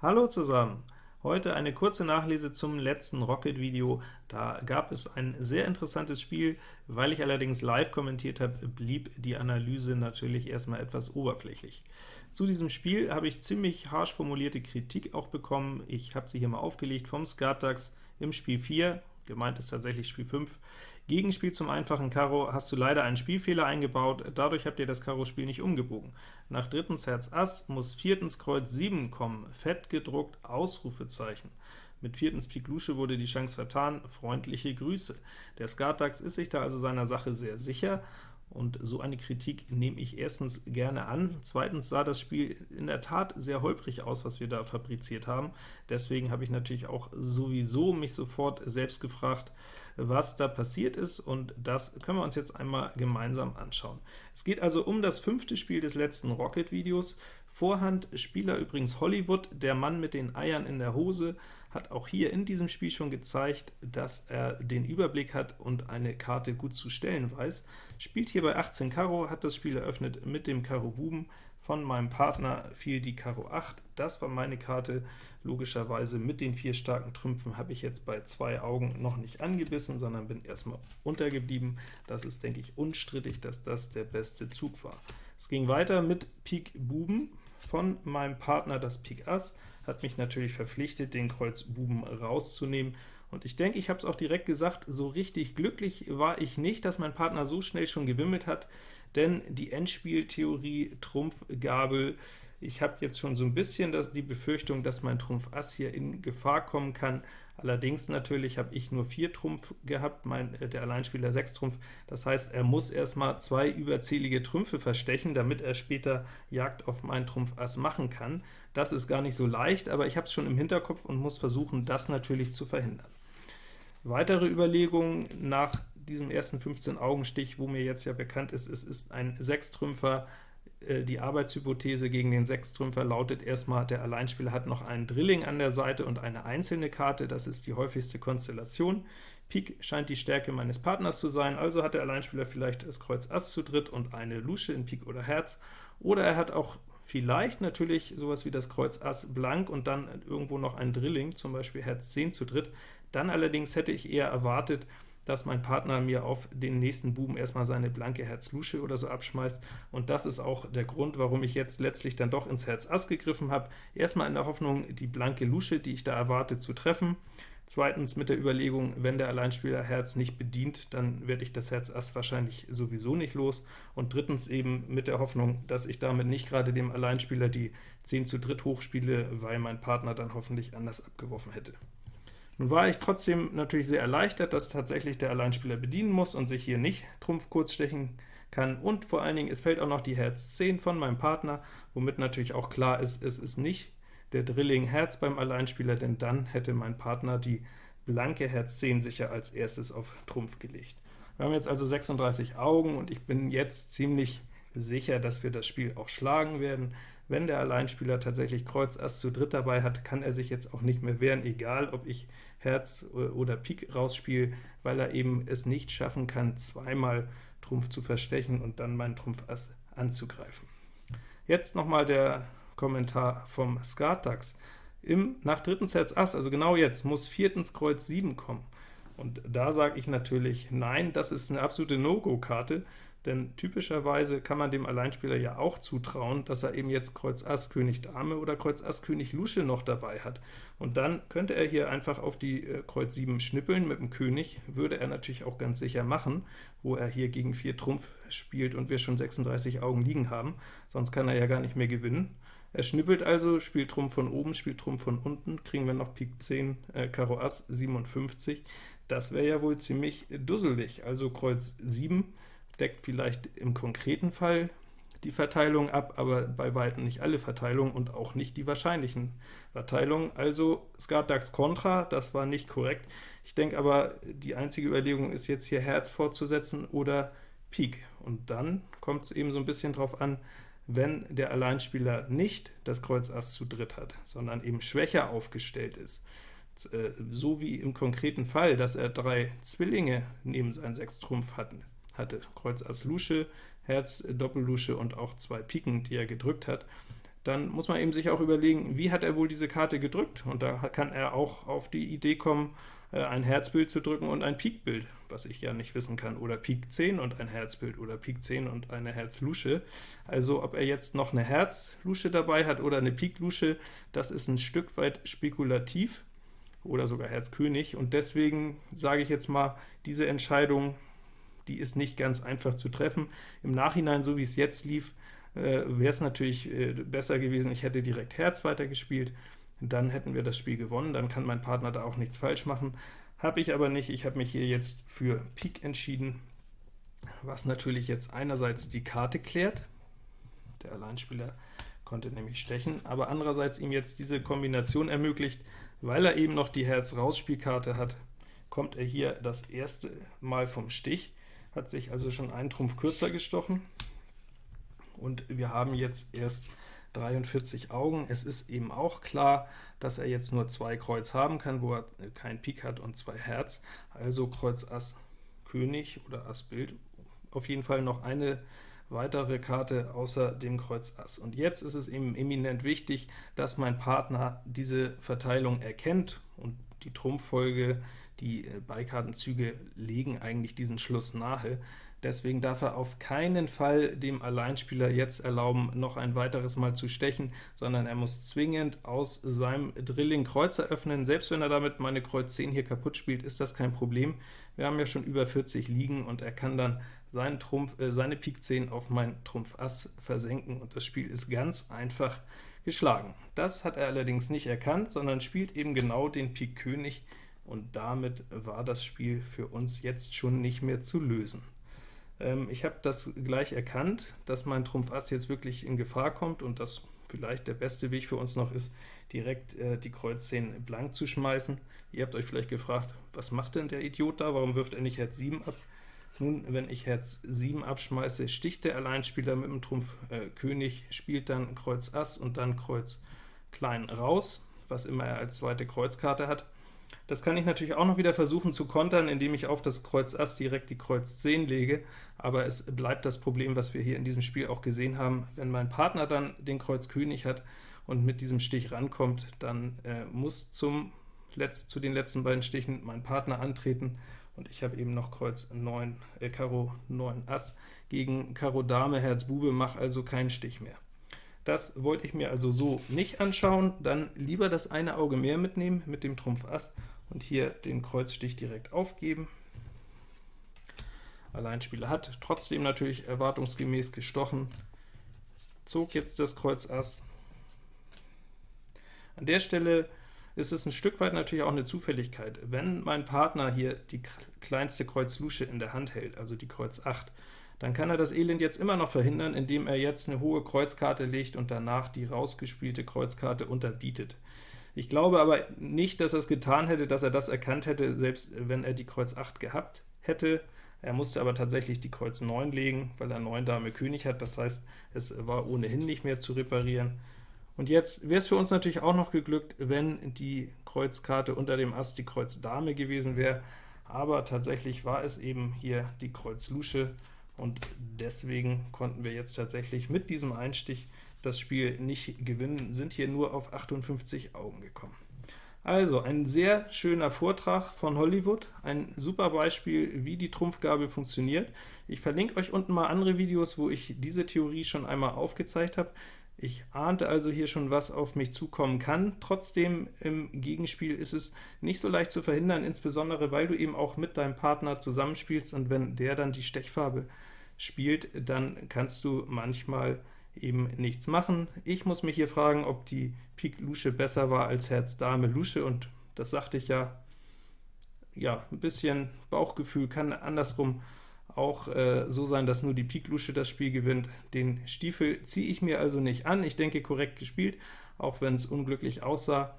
Hallo zusammen! Heute eine kurze Nachlese zum letzten Rocket-Video. Da gab es ein sehr interessantes Spiel. Weil ich allerdings live kommentiert habe, blieb die Analyse natürlich erstmal etwas oberflächlich. Zu diesem Spiel habe ich ziemlich harsch formulierte Kritik auch bekommen. Ich habe sie hier mal aufgelegt vom Skatdax im Spiel 4, gemeint ist tatsächlich Spiel 5. Gegenspiel zum einfachen Karo hast du leider einen Spielfehler eingebaut, dadurch habt ihr das Karo-Spiel nicht umgebogen. Nach drittens Herz Ass muss viertens Kreuz 7 kommen, fett gedruckt, Ausrufezeichen. Mit viertens Pik Lusche wurde die Chance vertan, freundliche Grüße. Der Skatax ist sich da also seiner Sache sehr sicher, und so eine Kritik nehme ich erstens gerne an. Zweitens sah das Spiel in der Tat sehr holprig aus, was wir da fabriziert haben. Deswegen habe ich natürlich auch sowieso mich sofort selbst gefragt, was da passiert ist, und das können wir uns jetzt einmal gemeinsam anschauen. Es geht also um das fünfte Spiel des letzten Rocket-Videos. Vorhand Spieler übrigens Hollywood, der Mann mit den Eiern in der Hose, hat auch hier in diesem Spiel schon gezeigt, dass er den Überblick hat und eine Karte gut zu stellen weiß. Spielt hier bei 18 Karo, hat das Spiel eröffnet mit dem Karo Buben, von meinem Partner fiel die Karo 8, das war meine Karte. Logischerweise mit den vier starken Trümpfen habe ich jetzt bei zwei Augen noch nicht angebissen, sondern bin erstmal untergeblieben. Das ist, denke ich, unstrittig, dass das der beste Zug war. Es ging weiter mit Pik Buben von meinem Partner, das Pik Ass, hat mich natürlich verpflichtet, den Kreuz Buben rauszunehmen, und ich denke, ich habe es auch direkt gesagt, so richtig glücklich war ich nicht, dass mein Partner so schnell schon gewimmelt hat, denn die Endspieltheorie Trumpf Gabel, ich habe jetzt schon so ein bisschen die Befürchtung, dass mein Trumpf Ass hier in Gefahr kommen kann. Allerdings natürlich habe ich nur 4 Trumpf gehabt, mein, äh, der Alleinspieler 6 Trumpf. Das heißt, er muss erstmal zwei überzählige Trümpfe verstechen, damit er später Jagd auf meinen Trumpf Ass machen kann. Das ist gar nicht so leicht, aber ich habe es schon im Hinterkopf und muss versuchen, das natürlich zu verhindern. Weitere Überlegungen nach diesem ersten 15-Augenstich, wo mir jetzt ja bekannt ist, es ist ein Sechstrümpfer, äh, die Arbeitshypothese gegen den Sechstrümpfer lautet erstmal, der Alleinspieler hat noch einen Drilling an der Seite und eine einzelne Karte, das ist die häufigste Konstellation. Pik scheint die Stärke meines Partners zu sein, also hat der Alleinspieler vielleicht das Kreuz Ass zu dritt und eine Lusche in Pik oder Herz, oder er hat auch vielleicht natürlich sowas wie das Kreuz Ass blank und dann irgendwo noch ein Drilling, zum Beispiel Herz 10 zu dritt. Dann allerdings hätte ich eher erwartet, dass mein Partner mir auf den nächsten Buben erstmal seine blanke Herz-Lusche oder so abschmeißt, und das ist auch der Grund, warum ich jetzt letztlich dann doch ins Herz Ass gegriffen habe. Erstmal in der Hoffnung, die blanke Lusche, die ich da erwarte, zu treffen. Zweitens mit der Überlegung, wenn der Alleinspieler Herz nicht bedient, dann werde ich das Herz Ass wahrscheinlich sowieso nicht los. Und drittens eben mit der Hoffnung, dass ich damit nicht gerade dem Alleinspieler die 10 zu dritt hochspiele, weil mein Partner dann hoffentlich anders abgeworfen hätte. Nun war ich trotzdem natürlich sehr erleichtert, dass tatsächlich der Alleinspieler bedienen muss und sich hier nicht Trumpf kurz stechen kann, und vor allen Dingen, es fällt auch noch die Herz 10 von meinem Partner, womit natürlich auch klar ist, es ist nicht der Drilling Herz beim Alleinspieler, denn dann hätte mein Partner die blanke Herz 10 sicher als erstes auf Trumpf gelegt. Wir haben jetzt also 36 Augen, und ich bin jetzt ziemlich sicher, dass wir das Spiel auch schlagen werden. Wenn der Alleinspieler tatsächlich Kreuz Ass zu dritt dabei hat, kann er sich jetzt auch nicht mehr wehren, egal ob ich Herz oder Pik rausspiele, weil er eben es nicht schaffen kann, zweimal Trumpf zu verstechen und dann meinen Trumpf Ass anzugreifen. Jetzt nochmal der Kommentar vom Skatax. Im, nach drittens Herz Ass, also genau jetzt, muss viertens Kreuz 7 kommen. Und da sage ich natürlich, nein, das ist eine absolute No-Go-Karte, denn typischerweise kann man dem Alleinspieler ja auch zutrauen, dass er eben jetzt Kreuz Ass König Dame oder Kreuz Ass König Lusche noch dabei hat. Und dann könnte er hier einfach auf die äh, Kreuz 7 schnippeln mit dem König, würde er natürlich auch ganz sicher machen, wo er hier gegen 4 Trumpf spielt und wir schon 36 Augen liegen haben, sonst kann er ja gar nicht mehr gewinnen. Er schnippelt also, spielt Trumpf von oben, spielt Trumpf von unten, kriegen wir noch Pik 10, äh, Karo Ass 57. Das wäre ja wohl ziemlich dusselig, also Kreuz 7 deckt vielleicht im konkreten Fall die Verteilung ab, aber bei weitem nicht alle Verteilungen und auch nicht die wahrscheinlichen Verteilungen. Also Skat Dax Contra, das war nicht korrekt. Ich denke aber, die einzige Überlegung ist jetzt hier Herz fortzusetzen oder Pik. Und dann kommt es eben so ein bisschen drauf an, wenn der Alleinspieler nicht das Kreuz Ass zu dritt hat, sondern eben schwächer aufgestellt ist, äh, so wie im konkreten Fall, dass er drei Zwillinge neben seinen sechs Trumpf hatten, hatte, Kreuz Ass Lusche, Herz Doppellusche und auch zwei Piken, die er gedrückt hat, dann muss man eben sich auch überlegen, wie hat er wohl diese Karte gedrückt, und da kann er auch auf die Idee kommen, äh, ein Herzbild zu drücken und ein Pikbild, was ich ja nicht wissen kann, oder Pik 10 und ein Herzbild, oder Pik 10 und eine Herzlusche. Also ob er jetzt noch eine Herzlusche dabei hat oder eine Piklusche, das ist ein Stück weit spekulativ, oder sogar Herz König, und deswegen sage ich jetzt mal, diese Entscheidung, die ist nicht ganz einfach zu treffen. Im Nachhinein, so wie es jetzt lief, äh, wäre es natürlich äh, besser gewesen, ich hätte direkt Herz weitergespielt, dann hätten wir das Spiel gewonnen, dann kann mein Partner da auch nichts falsch machen. Habe ich aber nicht, ich habe mich hier jetzt für Pik entschieden, was natürlich jetzt einerseits die Karte klärt, der Alleinspieler konnte nämlich stechen, aber andererseits ihm jetzt diese Kombination ermöglicht, weil er eben noch die Herz-Rausspielkarte hat, kommt er hier das erste Mal vom Stich, hat sich also schon einen Trumpf kürzer gestochen, und wir haben jetzt erst 43 Augen. Es ist eben auch klar, dass er jetzt nur zwei Kreuz haben kann, wo er kein Pik hat und zwei Herz, also Kreuz Ass König oder Ass Bild, auf jeden Fall noch eine weitere Karte außer dem Kreuz Ass. Und jetzt ist es eben eminent wichtig, dass mein Partner diese Verteilung erkennt, und die Trumpffolge, die Beikartenzüge legen eigentlich diesen Schluss nahe. Deswegen darf er auf keinen Fall dem Alleinspieler jetzt erlauben, noch ein weiteres Mal zu stechen, sondern er muss zwingend aus seinem Drilling Kreuz eröffnen. Selbst wenn er damit meine Kreuz 10 hier kaputt spielt, ist das kein Problem. Wir haben ja schon über 40 liegen, und er kann dann seinen Trumpf, äh, seine Pik 10 auf mein Trumpf Ass versenken, und das Spiel ist ganz einfach geschlagen. Das hat er allerdings nicht erkannt, sondern spielt eben genau den Pik König, und damit war das Spiel für uns jetzt schon nicht mehr zu lösen. Ähm, ich habe das gleich erkannt, dass mein Trumpf Ass jetzt wirklich in Gefahr kommt und dass vielleicht der beste Weg für uns noch ist, direkt äh, die Kreuz 10 blank zu schmeißen. Ihr habt euch vielleicht gefragt, was macht denn der Idiot da, warum wirft er nicht Herz 7 ab? Nun, wenn ich Herz 7 abschmeiße, sticht der Alleinspieler mit dem Trumpf äh, König, spielt dann Kreuz Ass und dann Kreuz Klein raus, was immer er als zweite Kreuzkarte hat. Das kann ich natürlich auch noch wieder versuchen zu kontern, indem ich auf das Kreuz Ass direkt die Kreuz 10 lege, aber es bleibt das Problem, was wir hier in diesem Spiel auch gesehen haben. Wenn mein Partner dann den Kreuz König hat und mit diesem Stich rankommt, dann äh, muss zum Letz zu den letzten beiden Stichen mein Partner antreten, und ich habe eben noch Kreuz 9, äh, Karo 9 Ass gegen Karo Dame, Herz Bube, mache also keinen Stich mehr. Das wollte ich mir also so nicht anschauen, dann lieber das eine Auge mehr mitnehmen mit dem Trumpf Ass und hier den Kreuzstich direkt aufgeben. Alleinspieler hat trotzdem natürlich erwartungsgemäß gestochen, zog jetzt das Kreuz Ass. An der Stelle ist es ein Stück weit natürlich auch eine Zufälligkeit. Wenn mein Partner hier die kleinste Kreuz Lusche in der Hand hält, also die Kreuz 8, dann kann er das Elend jetzt immer noch verhindern, indem er jetzt eine hohe Kreuzkarte legt und danach die rausgespielte Kreuzkarte unterbietet. Ich glaube aber nicht, dass er es getan hätte, dass er das erkannt hätte, selbst wenn er die Kreuz 8 gehabt hätte. Er musste aber tatsächlich die Kreuz 9 legen, weil er 9 Dame König hat, das heißt, es war ohnehin nicht mehr zu reparieren. Und jetzt wäre es für uns natürlich auch noch geglückt, wenn die Kreuzkarte unter dem Ass die Kreuz Dame gewesen wäre, aber tatsächlich war es eben hier die Kreuz Lusche, und deswegen konnten wir jetzt tatsächlich mit diesem Einstich das Spiel nicht gewinnen, sind hier nur auf 58 Augen gekommen. Also, ein sehr schöner Vortrag von Hollywood, ein super Beispiel, wie die Trumpfgabel funktioniert. Ich verlinke euch unten mal andere Videos, wo ich diese Theorie schon einmal aufgezeigt habe. Ich ahnte also hier schon, was auf mich zukommen kann. Trotzdem im Gegenspiel ist es nicht so leicht zu verhindern, insbesondere weil du eben auch mit deinem Partner zusammenspielst, und wenn der dann die Stechfarbe spielt, dann kannst du manchmal eben nichts machen. Ich muss mich hier fragen, ob die Pik Lusche besser war als Herz Dame Lusche, und das sagte ich ja, ja, ein bisschen Bauchgefühl kann andersrum auch äh, so sein, dass nur die Pik Lusche das Spiel gewinnt. Den Stiefel ziehe ich mir also nicht an. Ich denke, korrekt gespielt, auch wenn es unglücklich aussah,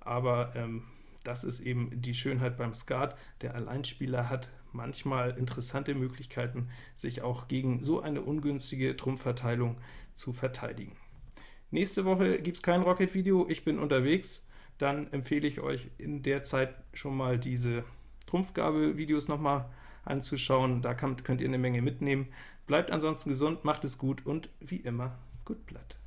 aber ähm, das ist eben die Schönheit beim Skat. Der Alleinspieler hat manchmal interessante Möglichkeiten, sich auch gegen so eine ungünstige Trumpfverteilung zu verteidigen. Nächste Woche gibt es kein Rocket-Video, ich bin unterwegs, dann empfehle ich euch in der Zeit schon mal diese Trumpfgabel-Videos nochmal anzuschauen, da könnt ihr eine Menge mitnehmen. Bleibt ansonsten gesund, macht es gut und wie immer, gut Blatt.